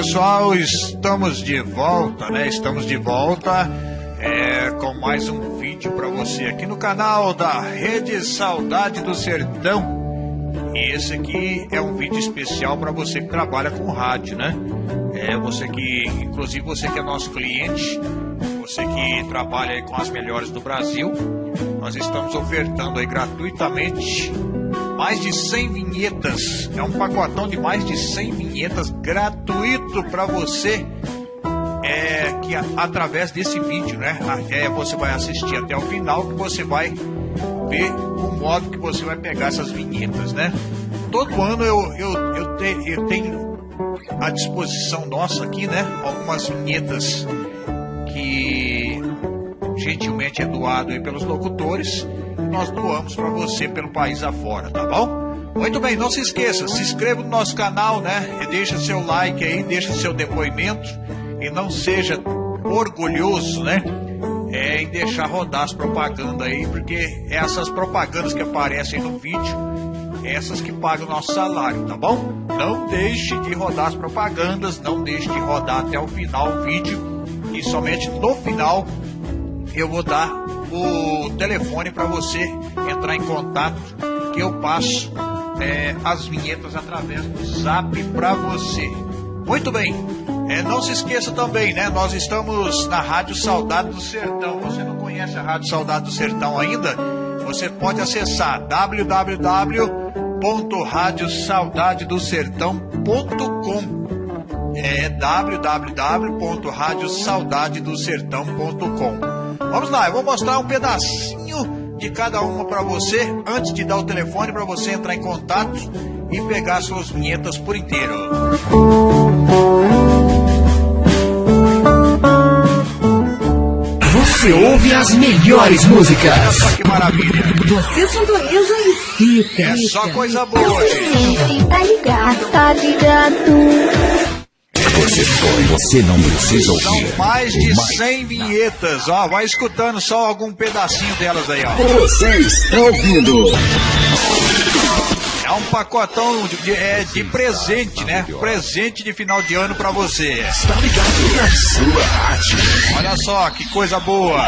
pessoal, estamos de volta, né? Estamos de volta é, com mais um vídeo para você aqui no canal da Rede Saudade do Sertão. E esse aqui é um vídeo especial para você que trabalha com rádio, né? É você que, inclusive você que é nosso cliente, você que trabalha com as melhores do Brasil, nós estamos ofertando aí gratuitamente mais de 100 vinhetas. É um pacotão de mais de 100 vinhetas gratuito para você. É que através desse vídeo, né? É, você vai assistir até o final que você vai ver o modo que você vai pegar essas vinhetas, né? Todo ano eu, eu, eu, te, eu tenho à disposição nossa aqui, né? Algumas vinhetas que gentilmente é doado aí pelos locutores nós doamos para você pelo país afora, tá bom? Muito bem, não se esqueça, se inscreva no nosso canal, né? E deixa seu like aí, deixa seu depoimento e não seja orgulhoso, né? É em deixar rodar as propagandas aí, porque essas propagandas que aparecem no vídeo, essas que pagam o nosso salário, tá bom? Não deixe de rodar as propagandas, não deixe de rodar até o final o vídeo e somente no final eu vou dar o telefone para você entrar em contato, que eu passo é, as vinhetas através do zap para você. Muito bem. É, não se esqueça também, né? Nós estamos na Rádio Saudade do Sertão. Você não conhece a Rádio Saudade do Sertão ainda? Você pode acessar www.radiosaudadedosertão.com é www.radiosaudadedosertão.com Vamos lá, eu vou mostrar um pedacinho de cada uma para você antes de dar o telefone para você entrar em contato e pegar suas vinhetas por inteiro. Você ouve as melhores músicas. Olha só que maravilha. Você sintoniza e fica. É só coisa boa, gente. Tá ligado, tá ligado. Você você não precisa ouvir. São mais de 100 vinhetas, ó. Vai escutando só algum pedacinho delas aí, ó. Você está ouvindo. É um pacotão de, de, é, de presente, né? Presente de final de ano pra você. Está ligado na sua rádio. Olha só que coisa boa.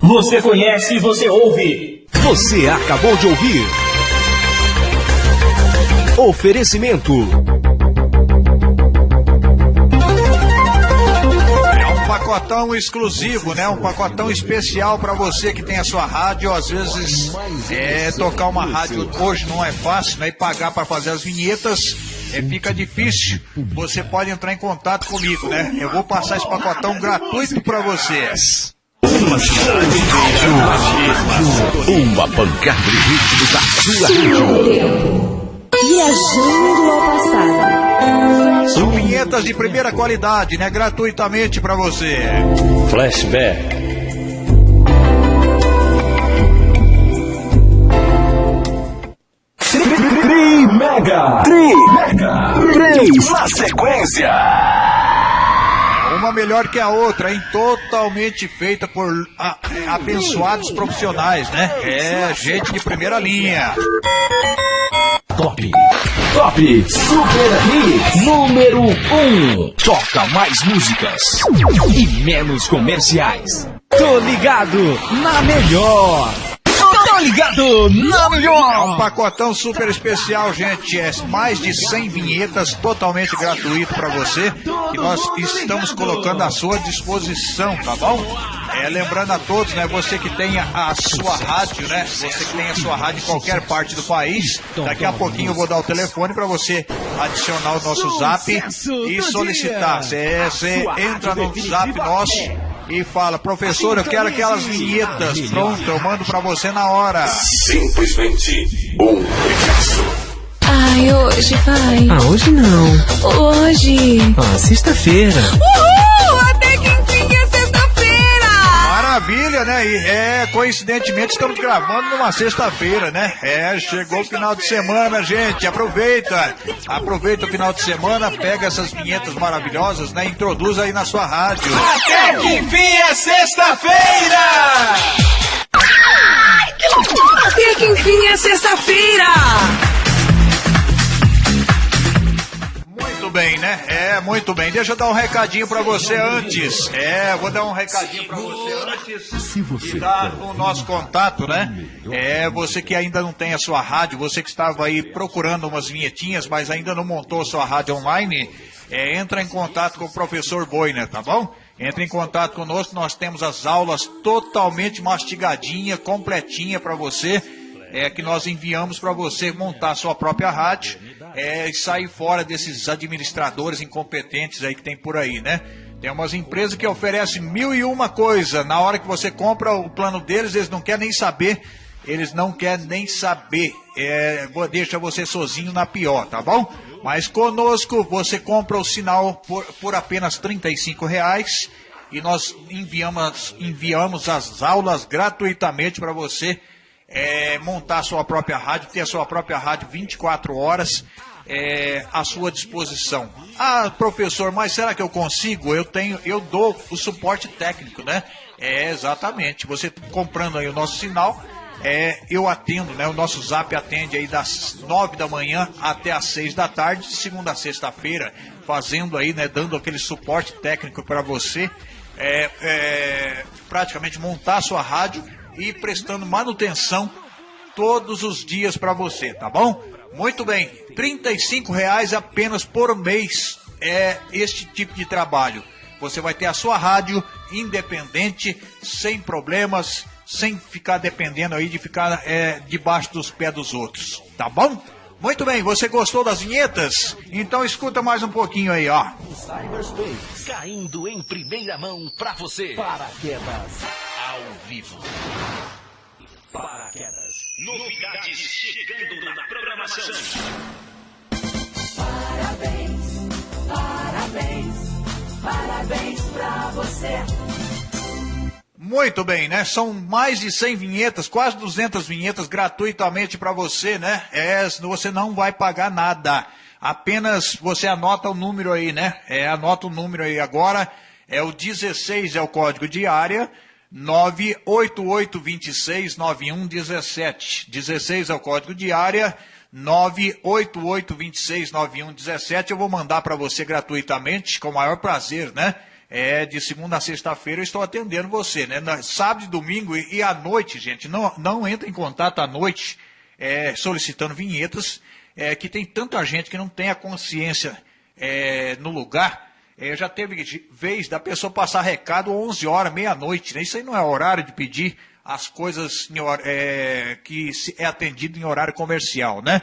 Você conhece e você ouve. Você acabou de ouvir. Oferecimento. É um pacotão exclusivo, né? Um pacotão especial para você que tem a sua rádio. Às vezes, é, tocar uma rádio hoje não é fácil, né? E pagar para fazer as vinhetas é, fica difícil. Você pode entrar em contato comigo, né? Eu vou passar esse pacotão gratuito para vocês. Uma cidade Uma pancada de ritmo da sua rádio. Viajando ao passado. São vinhetas de primeira qualidade, né? Gratuitamente para você. Flashback. Tri Mega. Tri Mega. Três na sequência. Uma melhor que a outra, hein? Totalmente feita por a- é, abençoados profissionais, né? É, gente de primeira linha. Top. Top. Super Hits. Número 1. Um. Toca mais músicas. E menos comerciais. Tô ligado na melhor. Tô ligado na É um melhor. pacotão super especial, gente. É mais de 100 vinhetas totalmente gratuito para você. E nós estamos colocando à sua disposição, tá bom? É, lembrando a todos, né? Você que tem a, a sua rádio, né? Você que tem a sua rádio em qualquer parte do país. Daqui a pouquinho eu vou dar o telefone para você adicionar o nosso zap e solicitar. Você entra no zap nosso e fala, professor, eu quero aquelas vinhetas. Pronto, eu mando para você na hora. Simplesmente um sucesso. Ai, hoje vai. Ah, hoje não. Hoje. Ah, sexta-feira. Uhul! Né? E é, coincidentemente estamos gravando numa sexta-feira, né? É, chegou o final de semana, gente. Aproveita. Aproveita o final de semana, pega essas vinhetas maravilhosas, né? Introduz aí na sua rádio. Até que enfim é sexta-feira! Até que enfim é sexta-feira. Bem, né? É, muito bem. Deixa eu dar um recadinho para você antes. É, vou dar um recadinho para você antes Se você dar o nosso contato, né? É, você que ainda não tem a sua rádio, você que estava aí procurando umas vinhetinhas, mas ainda não montou a sua rádio online, é, entra em contato com o professor Boiner, tá bom? Entre em contato conosco, nós temos as aulas totalmente mastigadinha, completinha para você é, que nós enviamos para você montar a sua própria rádio é, e sair fora desses administradores incompetentes aí que tem por aí, né? Tem umas empresas que oferecem mil e uma coisa. Na hora que você compra o plano deles, eles não querem nem saber. Eles não querem nem saber. É, deixa você sozinho na pior, tá bom? Mas conosco você compra o sinal por, por apenas 35 reais e nós enviamos, enviamos as aulas gratuitamente para você é, montar a sua própria rádio, ter a sua própria rádio 24 horas é, à sua disposição. Ah, professor, mas será que eu consigo? Eu tenho, eu dou o suporte técnico, né? É, exatamente. Você comprando aí o nosso sinal, é, eu atendo, né? O nosso zap atende aí das 9 da manhã até as 6 da tarde, de segunda a sexta-feira, fazendo aí, né? Dando aquele suporte técnico para você. É, é, praticamente montar a sua rádio e prestando manutenção todos os dias para você, tá bom? Muito bem, 35 reais apenas por mês é este tipo de trabalho. Você vai ter a sua rádio independente, sem problemas, sem ficar dependendo aí de ficar é, debaixo dos pés dos outros, tá bom? Muito bem, você gostou das vinhetas? Então escuta mais um pouquinho aí, ó. Cyberspace, caindo em primeira mão pra você. Paraquedas, ao vivo. Paraquedas. Novidades chegando na programação. Parabéns, parabéns, parabéns pra você. Muito bem, né? São mais de 100 vinhetas, quase 200 vinhetas gratuitamente para você, né? É, você não vai pagar nada. Apenas você anota o número aí, né? É, anota o número aí agora. É o 16 é o código de área. 988269117. 16 é o código de área. 988269117. Eu vou mandar para você gratuitamente, com o maior prazer, né? É, de segunda a sexta-feira eu estou atendendo você, né? Sábado domingo e, e à noite, gente. Não, não entra em contato à noite é, solicitando vinhetas, é, que tem tanta gente que não tem a consciência é, no lugar. É, já teve vez da pessoa passar recado 11 horas, meia-noite, né? Isso aí não é horário de pedir as coisas é, que é atendido em horário comercial, né?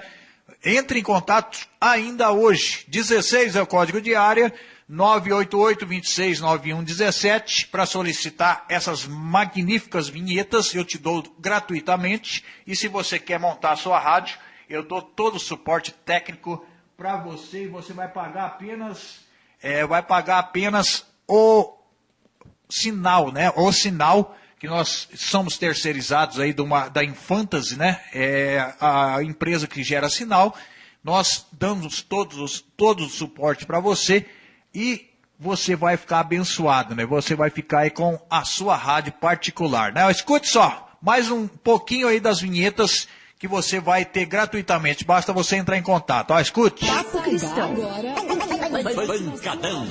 Entre em contato ainda hoje. 16 é o código de área, 988-269117, para solicitar essas magníficas vinhetas. Eu te dou gratuitamente. E se você quer montar a sua rádio, eu dou todo o suporte técnico para você e você vai pagar apenas, é, vai pagar apenas o sinal, né? O sinal que nós somos terceirizados aí de uma, da Infantasy, né? É a empresa que gera sinal. Nós damos todos os, todo o suporte para você e você vai ficar abençoado, né? Você vai ficar aí com a sua rádio particular, né? Escute só, mais um pouquinho aí das vinhetas que você vai ter gratuitamente. Basta você entrar em contato. Ó, escute. Papo Cristão. Pancadão.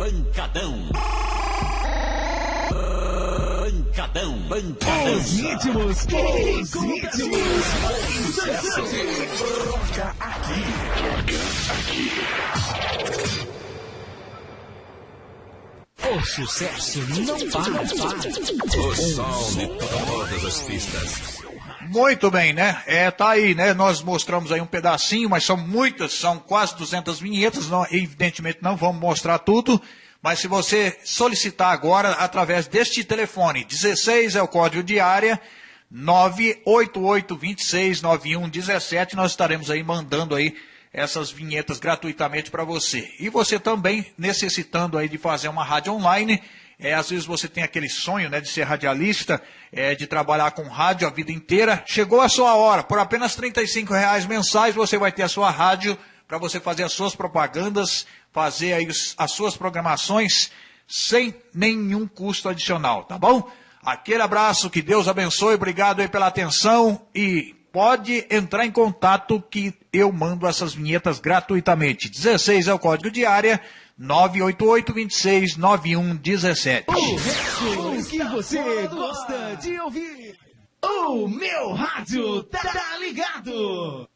Pancadão. Pancadão. Pancadão. Os íntimos. Os íntimos. Sucesso. Toca aqui. O sucesso não para. O som de todas as pistas. Muito bem, né? É, tá aí, né? Nós mostramos aí um pedacinho, mas são muitas, são quase 200 vinhetas, não, evidentemente não vamos mostrar tudo, mas se você solicitar agora através deste telefone, 16 é o código de área, 988269117, nós estaremos aí mandando aí essas vinhetas gratuitamente para você. E você também necessitando aí de fazer uma rádio online, é, às vezes você tem aquele sonho né, de ser radialista, é, de trabalhar com rádio a vida inteira. Chegou a sua hora. Por apenas 35 reais mensais você vai ter a sua rádio para você fazer as suas propagandas, fazer aí as suas programações sem nenhum custo adicional, tá bom? Aquele abraço, que Deus abençoe, obrigado aí pela atenção e pode entrar em contato que eu mando essas vinhetas gratuitamente. 16 é o código de área, 988 26 9117. O que você gosta de ouvir? O meu rádio tá ligado!